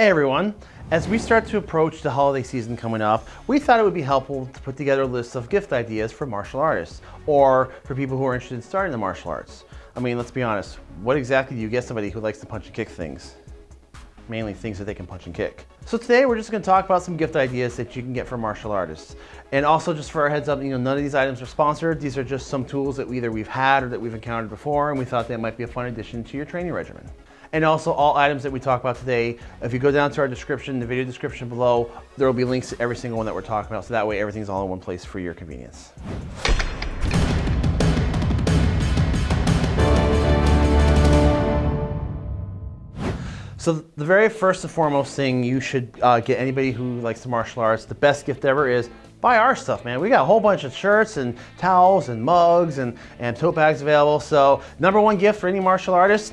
Hey everyone, as we start to approach the holiday season coming up, we thought it would be helpful to put together a list of gift ideas for martial artists or for people who are interested in starting the martial arts. I mean, let's be honest, what exactly do you get somebody who likes to punch and kick things? Mainly things that they can punch and kick. So today we're just gonna talk about some gift ideas that you can get for martial artists. And also just for our heads up, you know, none of these items are sponsored. These are just some tools that either we've had or that we've encountered before and we thought they might be a fun addition to your training regimen. And also all items that we talk about today, if you go down to our description, the video description below, there will be links to every single one that we're talking about. So that way everything's all in one place for your convenience. So the very first and foremost thing you should uh, get anybody who likes the martial arts, the best gift ever is buy our stuff, man. We got a whole bunch of shirts and towels and mugs and, and tote bags available. So number one gift for any martial artist,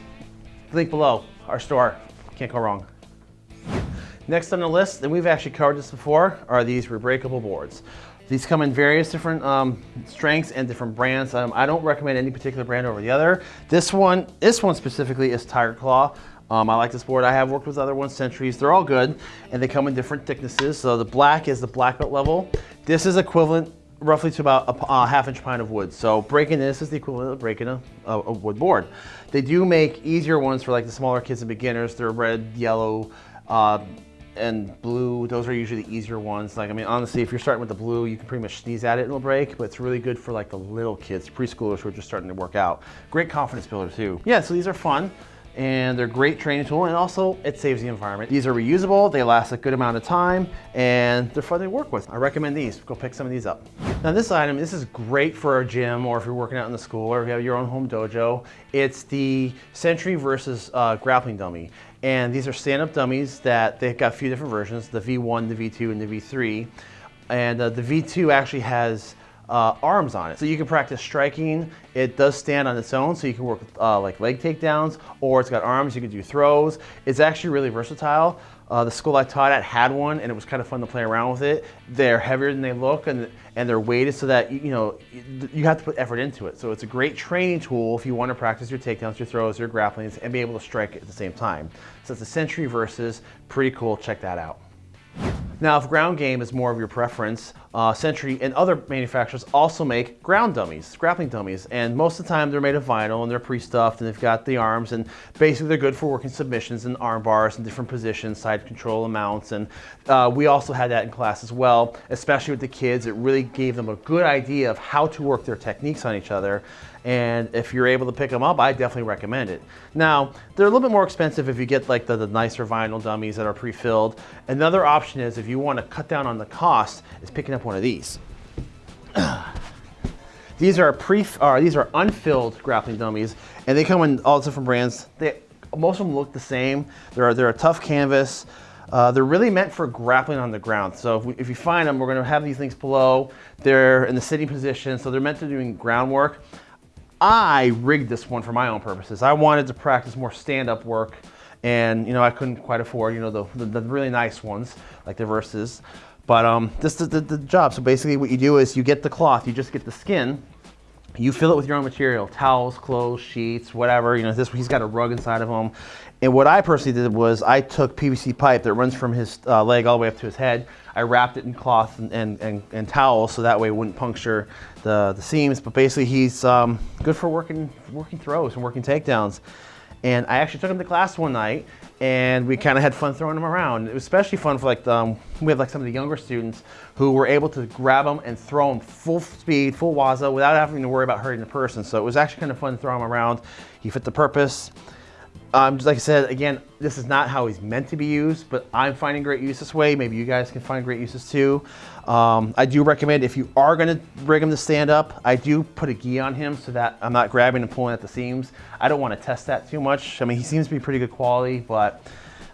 Link below, our store. Can't go wrong. Next on the list, and we've actually covered this before, are these rebreakable boards. These come in various different um, strengths and different brands. Um, I don't recommend any particular brand over the other. This one, this one specifically is Tiger Claw. Um, I like this board. I have worked with other ones, Centuries. They're all good, and they come in different thicknesses. So the black is the black belt level. This is equivalent roughly to about a, a, half inch pine of wood. So breaking this is the equivalent of breaking a, a, a, wood board. They do make easier ones for like the smaller kids and beginners. They're red, yellow, uh, and blue. Those are usually the easier ones. Like, I mean, honestly, if you're starting with the blue, you can pretty much sneeze at it and it'll break, but it's really good for like the little kids, preschoolers who are just starting to work out. Great confidence builder too. Yeah, so these are fun and they're a great training tool and also it saves the environment. These are reusable, they last a good amount of time and they're fun to work with. I recommend these, go pick some of these up. Now this item, this is great for a gym or if you're working out in the school or if you have your own home dojo. It's the Century Versys uh, grappling dummy. And these are stand-up dummies that they've got a few different versions, the V1, the V2, and the V3. And uh, the V2 actually has uh, arms on it. So you can practice striking. It does stand on its own, so you can work with uh, like leg takedowns, or it's got arms, you can do throws. It's actually really versatile. Uh, the school I taught at had one, and it was kind of fun to play around with it. They're heavier than they look, and, and they're weighted so that, you know, you have to put effort into it. So it's a great training tool if you want to practice your takedowns, your throws, your grapplings, and be able to strike at the same time. So it's a Century Versys, pretty cool, check that out. Now, if ground game is more of your preference, uh, Century and other manufacturers also make ground dummies, grappling dummies, and most of the time they're made of vinyl and they're pre-stuffed and they've got the arms and basically they're good for working submissions and arm bars and different positions, side control amounts, and uh, we also had that in class as well, especially with the kids. It really gave them a good idea of how to work their techniques on each other and if you're able to pick them up, I definitely recommend it. Now, they're a little bit more expensive if you get like the, the nicer vinyl dummies that are pre-filled. Another option is if you want to cut down on the cost is picking up one of these. these are pre, or these are unfilled grappling dummies and they come in all different brands. They, most of them look the same. They're, they're a tough canvas. Uh, they're really meant for grappling on the ground. So if, we, if you find them, we're gonna have these things below. They're in the sitting position, so they're meant to doing groundwork. I rigged this one for my own purposes. I wanted to practice more stand-up work and you know I couldn't quite afford you know the, the, the really nice ones like the Versys. But um, this is the, the job. So basically what you do is you get the cloth, you just get the skin, you fill it with your own material, towels, clothes, sheets, whatever. You know, this he's got a rug inside of him. And what I personally did was I took PVC pipe that runs from his uh, leg all the way up to his head. I wrapped it in cloth and, and, and, and towels so that way it wouldn't puncture the, the seams. But basically he's um, good for working, working throws and working takedowns. And I actually took him to class one night and we kind of had fun throwing him around. It was especially fun for like, the, um, we had like some of the younger students who were able to grab them and throw them full speed, full waza without having to worry about hurting the person. So it was actually kind of fun to throw him around. He fit the purpose. Um, just like I said, again, this is not how he's meant to be used, but I'm finding great use this way. Maybe you guys can find great uses too. Um, I do recommend if you are gonna rig him to stand up, I do put a gi on him so that I'm not grabbing and pulling at the seams. I don't wanna test that too much. I mean, he seems to be pretty good quality, but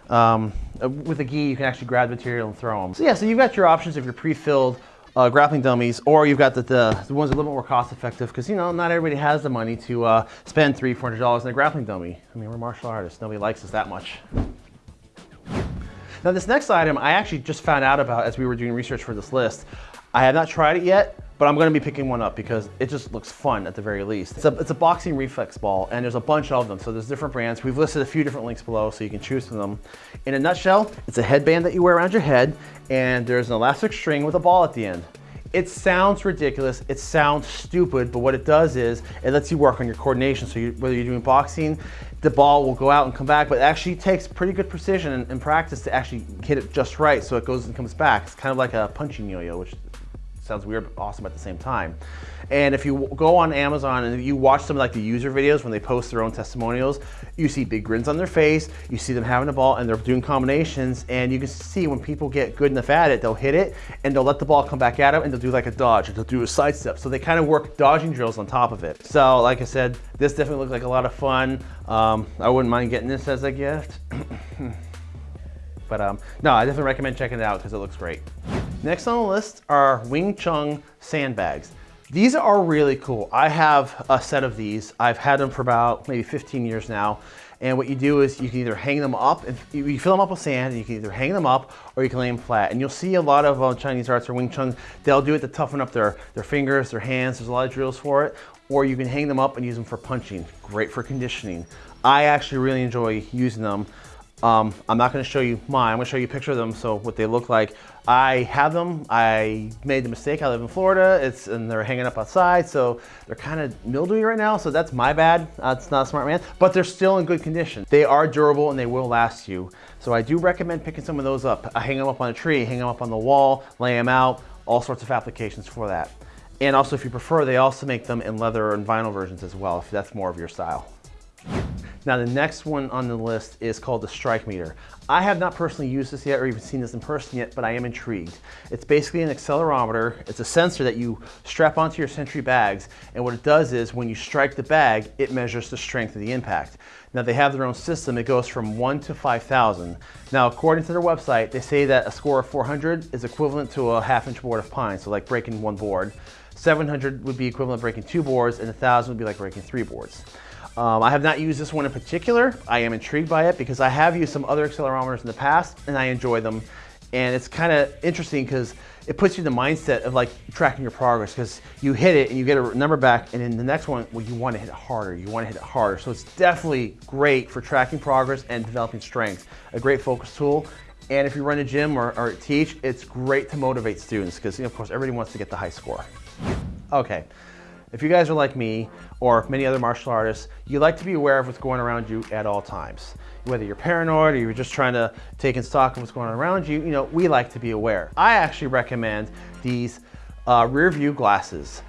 um, with a gi, you can actually grab the material and throw them. So yeah, so you've got your options if you're pre-filled uh, grappling dummies, or you've got the, the, the, ones a little bit more cost effective because, you know, not everybody has the money to uh, spend three, four hundred dollars on a grappling dummy. I mean, we're martial artists. Nobody likes us that much. Now this next item I actually just found out about as we were doing research for this list. I have not tried it yet, but I'm gonna be picking one up because it just looks fun at the very least. It's a, it's a boxing reflex ball and there's a bunch of them. So there's different brands. We've listed a few different links below so you can choose from them. In a nutshell, it's a headband that you wear around your head and there's an elastic string with a ball at the end. It sounds ridiculous, it sounds stupid, but what it does is it lets you work on your coordination. So you, whether you're doing boxing, the ball will go out and come back, but it actually takes pretty good precision and, and practice to actually hit it just right so it goes and comes back. It's kind of like a punching yo-yo, which sounds weird but awesome at the same time. And if you go on Amazon and you watch some of like the user videos when they post their own testimonials, you see big grins on their face, you see them having the ball and they're doing combinations and you can see when people get good enough at it, they'll hit it and they'll let the ball come back at them and they'll do like a dodge or they'll do a side step. So they kind of work dodging drills on top of it. So like I said, this definitely looks like a lot of fun. Um, I wouldn't mind getting this as a gift. but um, no, I definitely recommend checking it out because it looks great. Next on the list are Wing Chun sandbags. These are really cool. I have a set of these. I've had them for about maybe 15 years now. And what you do is you can either hang them up, and you fill them up with sand, and you can either hang them up or you can lay them flat. And you'll see a lot of uh, Chinese arts or Wing Chun, they'll do it to toughen up their, their fingers, their hands. There's a lot of drills for it. Or you can hang them up and use them for punching. Great for conditioning. I actually really enjoy using them. Um, I'm not gonna show you mine, I'm gonna show you a picture of them so what they look like. I have them, I made the mistake, I live in Florida, it's and they're hanging up outside, so they're kind of mildewy right now, so that's my bad, that's not smart man, but they're still in good condition. They are durable and they will last you. So I do recommend picking some of those up. I hang them up on a tree, hang them up on the wall, lay them out, all sorts of applications for that. And also if you prefer, they also make them in leather and vinyl versions as well, if that's more of your style. Now the next one on the list is called the Strike Meter. I have not personally used this yet or even seen this in person yet, but I am intrigued. It's basically an accelerometer. It's a sensor that you strap onto your Century bags, and what it does is when you strike the bag, it measures the strength of the impact. Now they have their own system. It goes from 1 to 5,000. Now according to their website, they say that a score of 400 is equivalent to a half inch board of pine, so like breaking one board. 700 would be equivalent to breaking two boards, and 1,000 would be like breaking three boards. Um, I have not used this one in particular. I am intrigued by it because I have used some other accelerometers in the past and I enjoy them. And it's kind of interesting because it puts you in the mindset of like tracking your progress because you hit it and you get a number back and in the next one, well, you want to hit it harder. You want to hit it harder. So it's definitely great for tracking progress and developing strength. A great focus tool. And if you run a gym or, or teach, it's great to motivate students because, you know, of course, everybody wants to get the high score. Okay. If you guys are like me or many other martial artists, you like to be aware of what's going around you at all times. Whether you're paranoid or you're just trying to take in stock of what's going on around you, you know, we like to be aware. I actually recommend these uh, rear view glasses.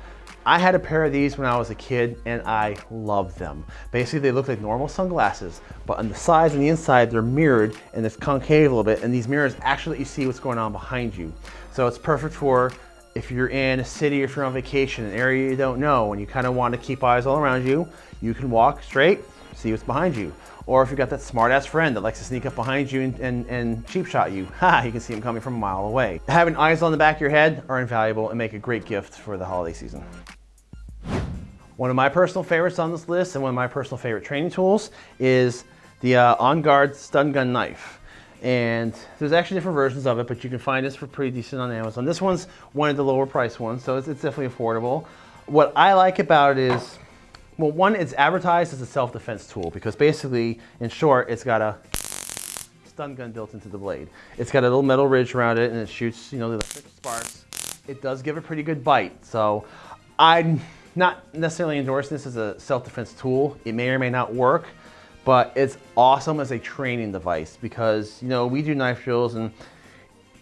I had a pair of these when I was a kid and I loved them. Basically, they look like normal sunglasses, but on the sides and the inside, they're mirrored and it's concave a little bit. And these mirrors actually let you see what's going on behind you. So it's perfect for if you're in a city, if you're on vacation, an area you don't know, and you kind of want to keep eyes all around you, you can walk straight, see what's behind you. Or if you've got that smart ass friend that likes to sneak up behind you and, and, and cheap shot you, ha, you can see him coming from a mile away. Having eyes on the back of your head are invaluable and make a great gift for the holiday season. One of my personal favorites on this list and one of my personal favorite training tools is the uh, On Guard Stun Gun Knife. And there's actually different versions of it, but you can find this for pretty decent on Amazon. This one's one of the lower price ones, so it's, it's definitely affordable. What I like about it is, well, one, it's advertised as a self-defense tool because basically, in short, it's got a stun gun built into the blade. It's got a little metal ridge around it and it shoots, you know, the electric sparks. It does give a pretty good bite. So I'm not necessarily endorsing this as a self-defense tool. It may or may not work, but it's awesome as a training device because, you know, we do knife drills and,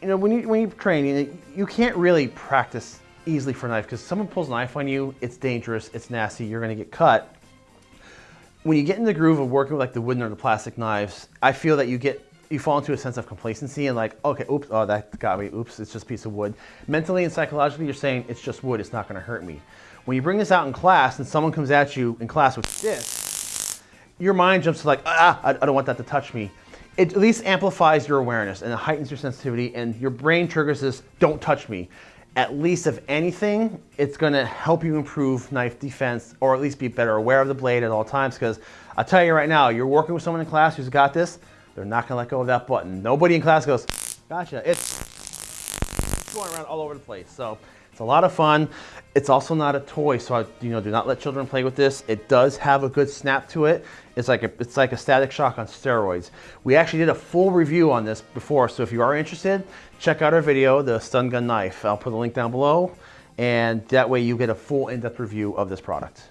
you know, when, you, when you're training, you can't really practice easily for a knife because someone pulls a knife on you, it's dangerous, it's nasty, you're gonna get cut. When you get in the groove of working with like the wooden or the plastic knives, I feel that you get you fall into a sense of complacency and like, okay, oops, oh, that got me, oops, it's just a piece of wood. Mentally and psychologically, you're saying, it's just wood, it's not gonna hurt me. When you bring this out in class and someone comes at you in class with this, your mind jumps to like, ah, I, don't want that to touch me. It at least amplifies your awareness and it heightens your sensitivity and your brain triggers this, don't touch me. At least if anything, it's gonna help you improve knife defense or at least be better aware of the blade at all times because I'll tell you right now, you're working with someone in class who's got this, they're not gonna let go of that button. Nobody in class goes, gotcha, it's going around all over the place. So It's a lot of fun. It's also not a toy, so I, you know, do not let children play with this. It does have a good snap to it. It's like a, it's like a static shock on steroids. We actually did a full review on this before, so if you are interested, check out our video, the stun gun knife. I'll put a link down below, and that way you get a full in-depth review of this product.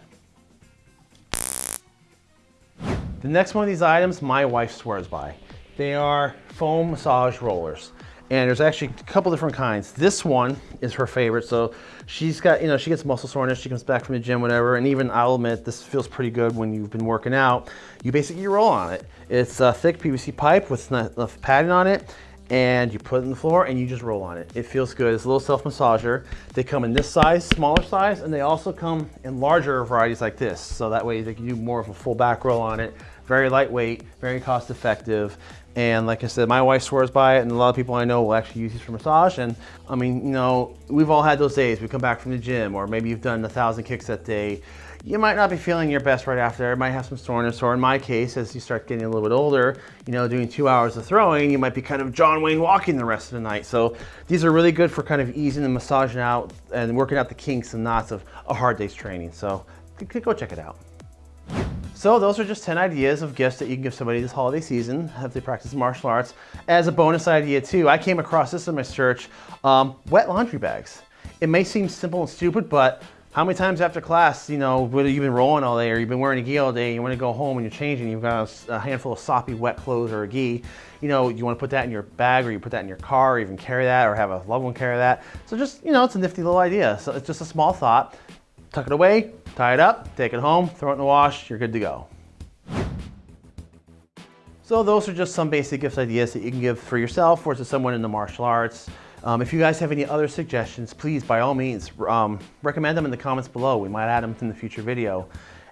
The next one of these items, my wife swears by. They are foam massage rollers. And there's actually a couple different kinds. This one is her favorite. So she's got, you know, she gets muscle soreness. She comes back from the gym, whatever. And even I'll admit, this feels pretty good when you've been working out. You basically roll on it. It's a thick PVC pipe with enough padding on it. And you put it on the floor and you just roll on it. It feels good. It's a little self-massager. They come in this size, smaller size, and they also come in larger varieties like this. So that way they can do more of a full back roll on it. Very lightweight, very cost effective. And like I said, my wife swears by it and a lot of people I know will actually use these for massage. And I mean, you know, we've all had those days. We come back from the gym or maybe you've done a thousand kicks that day. You might not be feeling your best right after. It might have some soreness or in my case, as you start getting a little bit older, you know, doing two hours of throwing, you might be kind of John Wayne walking the rest of the night. So these are really good for kind of easing and massaging out and working out the kinks and knots of a hard day's training. So go check it out. So those are just 10 ideas of gifts that you can give somebody this holiday season if they practice martial arts. As a bonus idea too, I came across this in my search, um, wet laundry bags. It may seem simple and stupid, but how many times after class, you know, whether you've been rolling all day or you've been wearing a gi all day, you want to go home and you're changing, you've got a, handful of soppy wet clothes or a gi, you know, you want to put that in your bag or you put that in your car or even carry that or have a loved one carry that. So just, you know, it's a nifty little idea. So it's just a small thought. Tuck it away, tie it up, take it home, throw it in the wash, you're good to go. So those are just some basic gift ideas that you can give for yourself or to someone in the martial arts. Um, if you guys have any other suggestions, please, by all means, um, recommend them in the comments below. We might add them in the future video.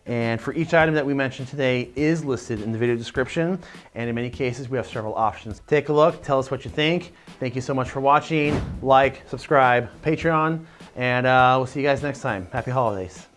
And for each item that we mentioned today is listed in the video description. And in many cases, we have several options. Take a look, tell us what you think. Thank you so much for watching. Like, subscribe, Patreon, and uh, we'll see you guys next time. Happy holidays.